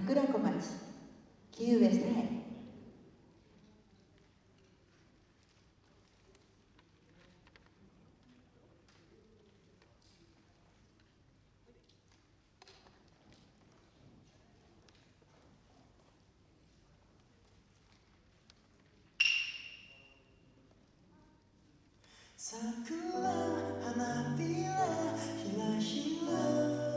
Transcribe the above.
桜小町木上さえ桜花びらひらひら。